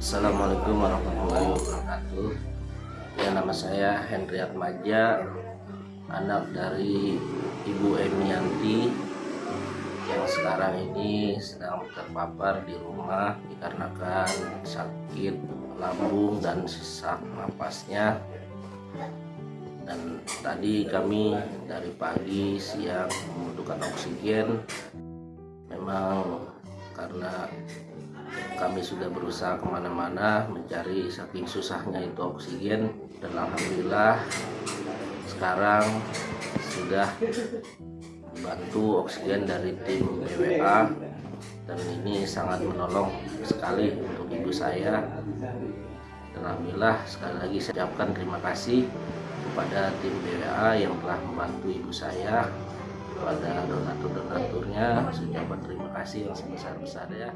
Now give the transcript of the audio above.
Assalamualaikum warahmatullahi wabarakatuh. Ya nama saya Hendriat Maja Anak dari Ibu Emianti Yang sekarang ini sedang terpapar di rumah Dikarenakan sakit lambung dan sesak napasnya. Dan tadi kami dari pagi siang membutuhkan oksigen. Memang karena kami sudah berusaha ke mana-mana mencari saking susahnya itu oksigen. Dan alhamdulillah sekarang sudah dibantu oksigen dari tim BWA dan ini sangat menolong sekali untuk ibu saya. Dan alhamdulillah sekali lagi saya ucapkan terima kasih kepada tim BWA yang telah membantu ibu saya kepada donatur-donaturnya ucapkan terima kasih yang sebesar-besarnya